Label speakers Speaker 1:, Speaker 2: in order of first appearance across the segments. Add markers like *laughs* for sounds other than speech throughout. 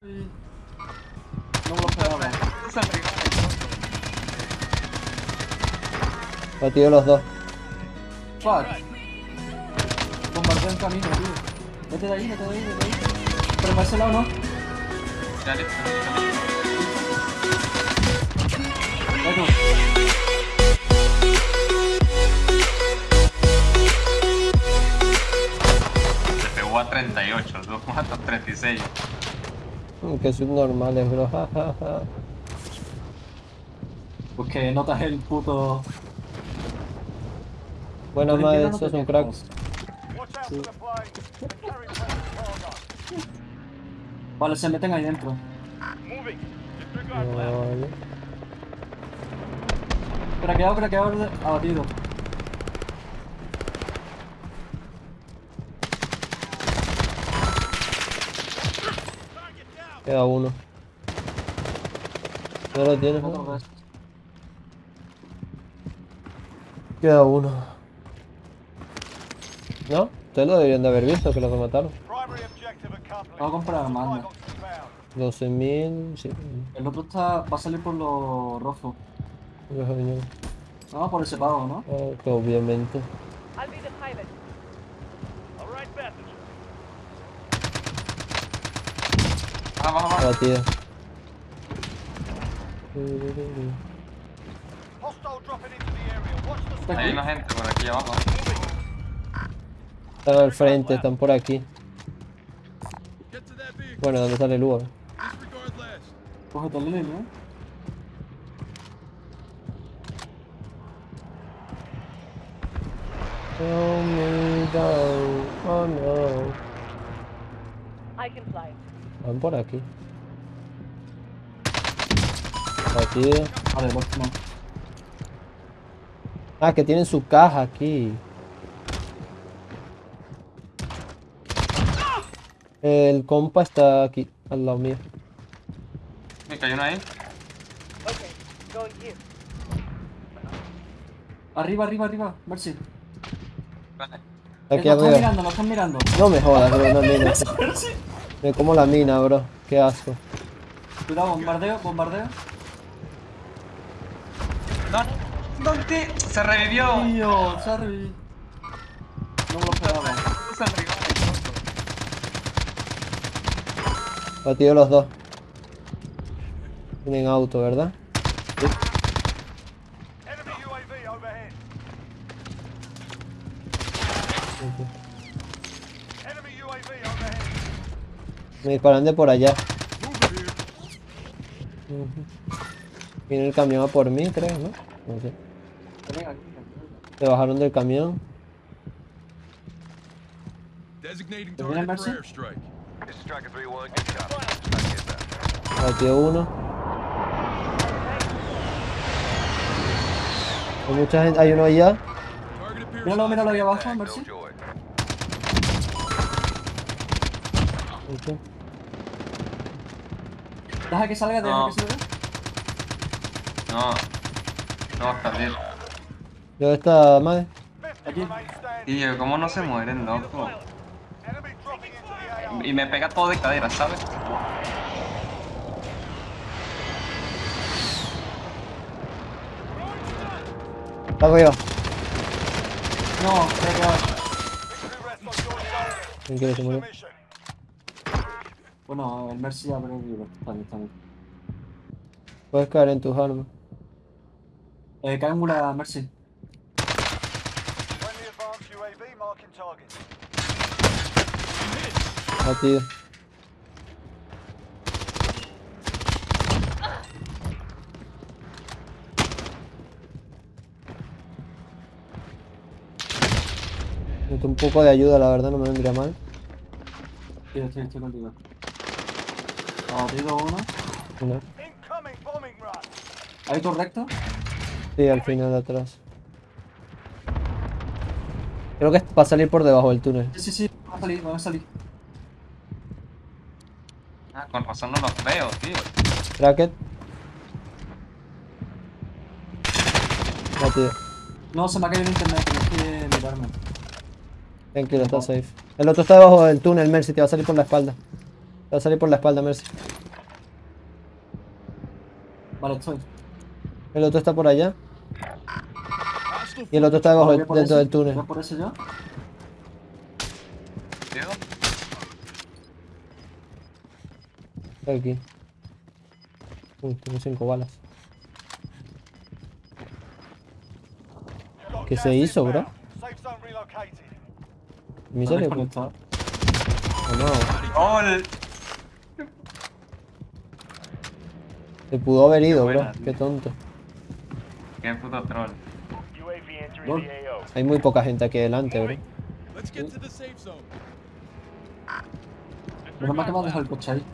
Speaker 1: No me lo esperaba.
Speaker 2: Batido los dos.
Speaker 1: Fuck. Bombardeo en camino, tío. Vete de ahí, vete de ahí, vete de ahí. Pero para ese lado no. Tú.
Speaker 3: Se pegó a 38, dos matos 36.
Speaker 2: Que subnormales, bro. *laughs* ja.
Speaker 1: Porque notas el puto.
Speaker 2: Bueno,
Speaker 1: Tú
Speaker 2: más de
Speaker 1: entiendes,
Speaker 2: eso es un crack.
Speaker 4: cargo.
Speaker 1: Vale, se meten ahí dentro.
Speaker 2: Vale.
Speaker 1: Craqueado, craqueado, abatido.
Speaker 2: Queda uno. ¿No lo tienes?
Speaker 1: Otro
Speaker 2: no?
Speaker 1: vez.
Speaker 2: Queda uno. ¿No? Ustedes lo deberían de haber visto que lo que mataron.
Speaker 1: Vamos a comprar armas.
Speaker 4: box is found.
Speaker 2: 12.000... Sí.
Speaker 1: El otro está, va a salir por los rojos.
Speaker 2: Deja de venir.
Speaker 1: Vamos por ese pago, ¿no?
Speaker 2: Ah, que obviamente.
Speaker 5: I'll be the pilot.
Speaker 3: Baja, Hay una gente por aquí abajo.
Speaker 2: Están al frente, están por aquí. Bueno, ¿dónde sale el.
Speaker 1: Cógete el línea, ¿eh?
Speaker 2: Tell me down. Oh no.
Speaker 5: I can fly.
Speaker 2: Van por aquí. Batido.
Speaker 1: Vale, pues no.
Speaker 2: Ah, que tienen su caja aquí. El compa está aquí, al lado mío.
Speaker 3: Me cayó uno ahí.
Speaker 1: Arriba, arriba, arriba. Mercy.
Speaker 3: Vale.
Speaker 2: Aquí
Speaker 1: nos están
Speaker 2: arriba.
Speaker 1: mirando, nos están mirando.
Speaker 2: No me jodas, bro, una mina. Me como la mina, bro. Qué asco.
Speaker 1: Cuidado, bombardeo, bombardeo.
Speaker 3: No, ¿dónde? Se revivió.
Speaker 1: Tío, sorry. No me lo esperaba.
Speaker 3: Se revivió.
Speaker 2: Batido los dos. Tienen auto, ¿verdad? Me disparan de por allá. Viene el camión a por mí, creo, ¿no? No sé. Se bajaron del camión.
Speaker 6: Designating
Speaker 1: ¿Te viene
Speaker 6: target for
Speaker 1: Mercy?
Speaker 6: airstrike.
Speaker 4: This is Striker 3-1. Good copy.
Speaker 2: Batió uno. Hay mucha gente. Hay uno allá.
Speaker 1: Míralo, míralo ahí abajo, Mercy.
Speaker 2: Ok.
Speaker 1: Deja que salga, deja
Speaker 3: No.
Speaker 1: que salga.
Speaker 3: No. No va a salir.
Speaker 2: ¿Dónde está madre?
Speaker 4: 50
Speaker 1: Aquí.
Speaker 3: Tío, ¿cómo no se mueren, loco? Y me pega todo de cadera, ¿sabes?
Speaker 2: Está arriba.
Speaker 1: No.
Speaker 2: ¿Quién quiere se murió?
Speaker 1: Bueno, el Mercy ya perdido. Está bien, está bien.
Speaker 2: Puedes caer en tus armas.
Speaker 1: Eh, cae en una Mercy.
Speaker 2: Batido. Necesito un poco de ayuda, la verdad, no me vendría mal.
Speaker 1: Sí, estoy, estoy contigo. Abatido uno.
Speaker 4: Run.
Speaker 1: ¿Hay correcto?
Speaker 2: Sí, al final de atrás. Creo que va a salir por debajo del túnel.
Speaker 1: Sí, sí, sí. Van a salir, van a salir.
Speaker 3: Ah, con razón no los veo, tío.
Speaker 2: Bracket. Batido.
Speaker 1: No, se me ha caído el internet, tienes que mirarme.
Speaker 2: Tranquilo, está safe. El otro está debajo del túnel, Mercy, te va a salir por la espalda. Va a salir por la espalda, Mercy.
Speaker 1: Vale, estoy.
Speaker 2: El otro está por allá. Y el otro está debajo, dentro
Speaker 1: ese.
Speaker 2: del túnel.
Speaker 1: Voy por ese.
Speaker 3: Tío,
Speaker 2: Está aquí. Uy, tengo cinco balas. ¿Qué se hizo, bro? ¿Me
Speaker 1: Está
Speaker 2: sale?
Speaker 1: desconectado.
Speaker 2: ¿O no? Se pudo haber ido, bro.
Speaker 3: buena, tío.
Speaker 2: Qué tonto.
Speaker 3: ¡Qué puto troll!
Speaker 2: Hay muy poca gente aquí delante, bro.
Speaker 6: Let's get to the safe zone.
Speaker 1: Menos mal que me has dejado el coche ahí.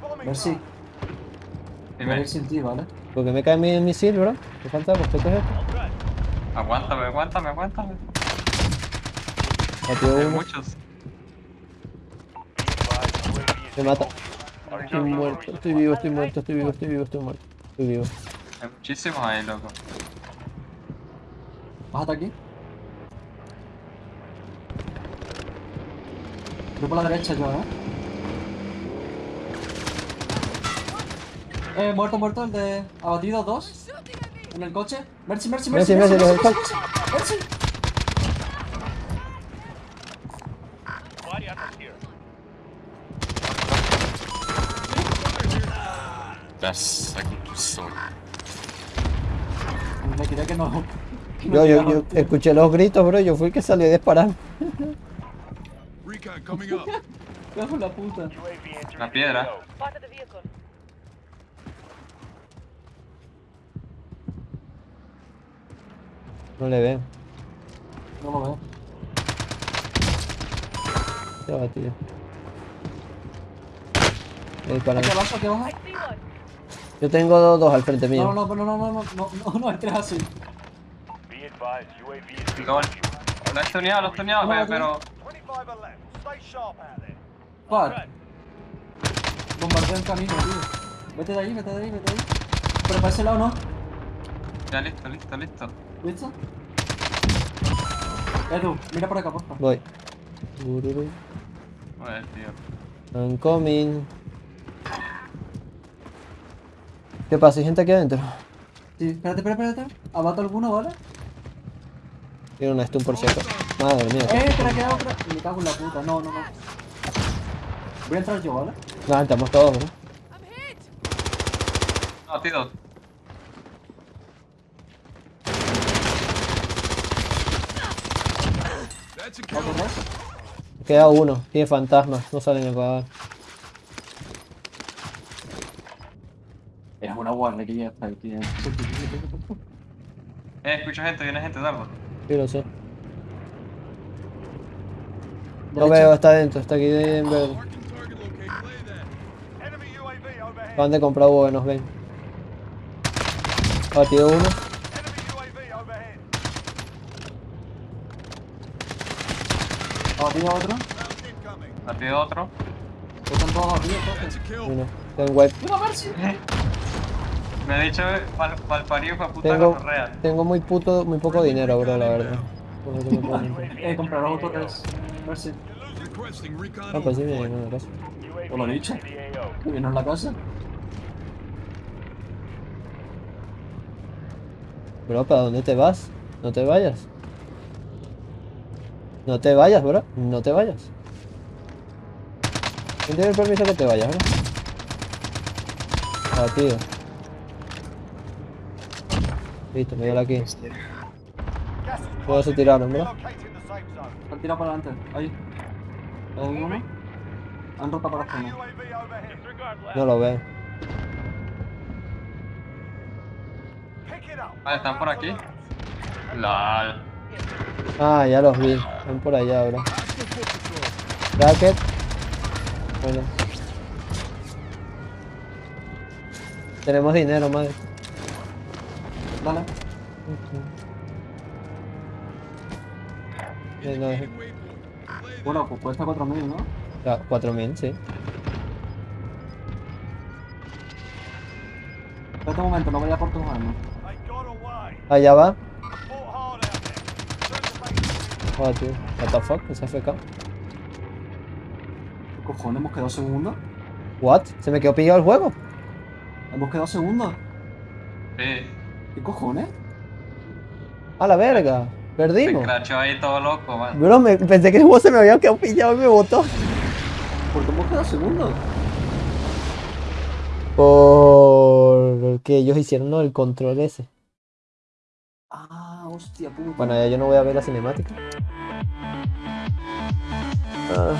Speaker 4: Bombing
Speaker 1: Mercy,
Speaker 4: run.
Speaker 1: voy a ir sin ti, ¿vale?
Speaker 2: Porque me cae mi misil, bro. ¿Qué falta? Pues ¿qué es esto?
Speaker 3: aguántame, aguántame, aguántame. Hay muchos.
Speaker 2: Me mata. Estoy muerto, estoy vivo, estoy muerto, estoy vivo, estoy vivo, estoy muerto. Estoy vivo.
Speaker 3: Hay muchísimos ahí, loco.
Speaker 1: Bájate aquí. Voy por la derecha yo, ¿eh? Eh, muerto, muerto, el de... Abatido, dos. En el coche. Mercy, Mercy, Mercy,
Speaker 2: Mercy,
Speaker 1: Mercy,
Speaker 2: Mercy,
Speaker 1: Mercy,
Speaker 2: los
Speaker 1: Mercy,
Speaker 3: Das da con tu.
Speaker 1: Me quería que no. Que no
Speaker 2: yo, yo, yo escuché los gritos, bro. Yo fui el que salió a disparar. *laughs*
Speaker 1: Bajo la puta.
Speaker 3: La piedra.
Speaker 2: No le ve.
Speaker 1: No lo veo.
Speaker 2: Se va, tío.
Speaker 1: Aquí abajo, aquí abajo.
Speaker 2: Yo tengo dos, dos al frente mío.
Speaker 1: No, no, no, no, no, no, no, no, no así.
Speaker 4: Be advised, UAV is
Speaker 3: Gol. Lo he tuneado, lo he tuneado,
Speaker 1: No, no,
Speaker 3: pero...
Speaker 4: 25 are left. Stay sharp out there.
Speaker 1: Fuck. Bombardeo el camino, tío. Vete de ahí, vete de ahí, vete de ahí. Pero para ese lado no.
Speaker 3: Ya listo, listo, listo.
Speaker 1: ¿Listo? Edu, mira por acá, por favor.
Speaker 2: Voy. Ururu.
Speaker 3: Joder, tío.
Speaker 2: I'm coming. ¿Qué pasa? ¿Hay gente aquí adentro?
Speaker 1: Sí, espérate, espérate, espérate. Abato alguno, ¿vale?
Speaker 2: Tiene una stun por acaso. Madre mía.
Speaker 1: Eh, espera, queda otra. Me cago en la puta. No, no, no. Voy a entrar yo, ¿vale?
Speaker 2: No, estamos todos, bro.
Speaker 3: No,
Speaker 6: kill.
Speaker 1: ¿Otro más?
Speaker 2: Queda uno. Tiene fantasmas. No salen a
Speaker 1: guardia que ya está ahí. *laughs* Eh,
Speaker 3: escucho gente, viene gente, Dardo. Pues.
Speaker 2: Sí, lo sé. Lo
Speaker 1: no
Speaker 2: veo, está adentro, está aquí en verde. Acaban de comprar UAV, nos ven. Ah, Batido uno.
Speaker 4: Ah,
Speaker 1: Batido otro.
Speaker 6: Ah,
Speaker 3: Batido otro.
Speaker 1: Están todos
Speaker 6: batidos,
Speaker 2: Uno. Está
Speaker 1: en wipe. *laughs*
Speaker 3: Me ha dicho mal, malparido fue puta
Speaker 2: Tengo,
Speaker 3: correa.
Speaker 2: tengo muy puto, muy poco dinero, bro, la verdad. Me. *laughs*
Speaker 1: Eh, comprar los autores. Mercy.
Speaker 6: Requesting recon.
Speaker 2: Ah, pues sí, bien, no, gracias.
Speaker 4: UAV
Speaker 1: Os lo he dicho. Que viene en la casa.
Speaker 2: Bro, ¿para dónde te vas? No te vayas. No te vayas, bro. No te vayas. ¿Quién tiene el permiso que te vayas, bro? Ah, tío. Listo, me dio la
Speaker 4: kill.
Speaker 2: Todos se tiraron,
Speaker 4: ¿verdad?
Speaker 1: Han tirado para adelante, ahí. ¿Hay uno? Han roto para
Speaker 4: zona.
Speaker 2: No lo veo.
Speaker 3: Ah, ¿están por aquí? LOL.
Speaker 2: Ah, ya los vi. Están por allá
Speaker 6: ahora.
Speaker 2: Racket. Bueno. Tenemos dinero, madre.
Speaker 1: Dale. Bueno, pues cuesta 4000, ¿no?
Speaker 2: Ah, 4000, sí.
Speaker 1: Espera un momento, no vaya por tus armas.
Speaker 2: Allá va. Joder, tío. What the fuck, se FK.
Speaker 1: ¿Qué cojones? ¿Hemos quedado segundos?
Speaker 2: What? ¿Se me quedó pillado el juego?
Speaker 1: ¿Hemos quedado segundos?
Speaker 3: Sí.
Speaker 1: ¿Qué cojones?
Speaker 2: A la verga. Perdimos.
Speaker 3: crachó ahí todo loco, man.
Speaker 2: Bro, me- pensé que el juego se me había quedado pillado y me botó.
Speaker 1: Porque hemos quedado segunda.
Speaker 2: Porque ellos hicieron ¿no? el control ese.
Speaker 1: Ah, hostia puta.
Speaker 2: Bueno, ya yo no voy a ver la cinemática. Ah.